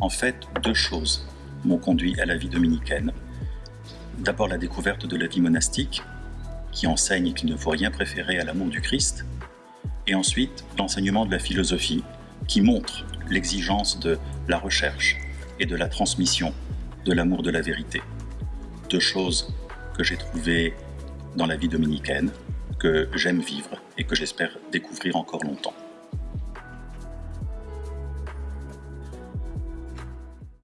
En fait, deux choses m'ont conduit à la vie dominicaine. D'abord la découverte de la vie monastique, qui enseigne qu'il ne faut rien préférer à l'amour du Christ, et ensuite l'enseignement de la philosophie, qui montre l'exigence de la recherche et de la transmission de l'amour de la vérité. Deux choses que j'ai trouvées dans la vie dominicaine, que j'aime vivre et que j'espère découvrir encore longtemps.